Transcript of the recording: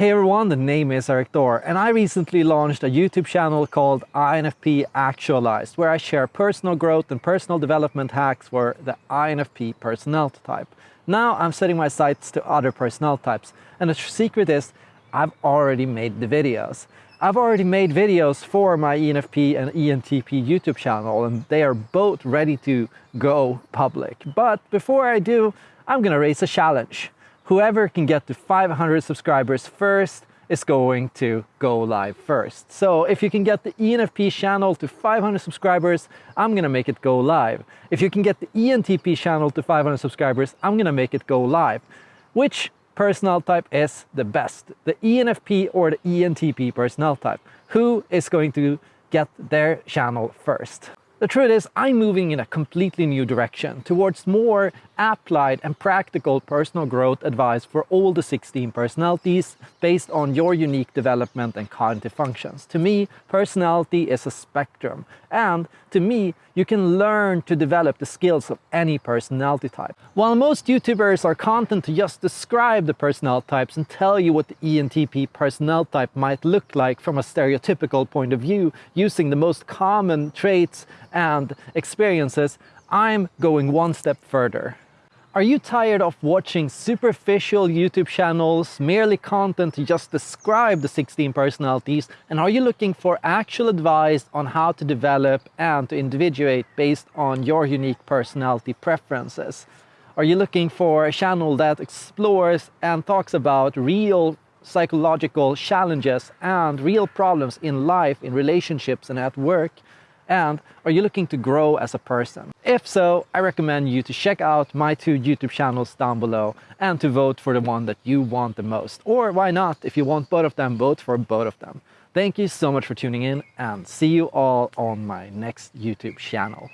Hey everyone, the name is Erik Thor and I recently launched a YouTube channel called INFP Actualized where I share personal growth and personal development hacks for the INFP personality type. Now I'm setting my sights to other personality types and the secret is I've already made the videos. I've already made videos for my ENFP and ENTP YouTube channel and they are both ready to go public. But before I do, I'm gonna raise a challenge whoever can get to 500 subscribers first is going to go live first. So if you can get the ENFP channel to 500 subscribers, I'm gonna make it go live. If you can get the ENTP channel to 500 subscribers, I'm gonna make it go live. Which personal type is the best? The ENFP or the ENTP personal type? Who is going to get their channel first? The truth is, I'm moving in a completely new direction towards more applied and practical personal growth advice for all the 16 personalities based on your unique development and cognitive functions. To me, personality is a spectrum and to me, you can learn to develop the skills of any personality type. While most YouTubers are content to just describe the personality types and tell you what the ENTP personality type might look like from a stereotypical point of view using the most common traits and experiences, I'm going one step further. Are you tired of watching superficial YouTube channels, merely content to just describe the 16 personalities? And are you looking for actual advice on how to develop and to individuate based on your unique personality preferences? Are you looking for a channel that explores and talks about real psychological challenges and real problems in life, in relationships and at work? And are you looking to grow as a person? If so, I recommend you to check out my two YouTube channels down below and to vote for the one that you want the most. Or why not, if you want both of them, vote for both of them. Thank you so much for tuning in and see you all on my next YouTube channel.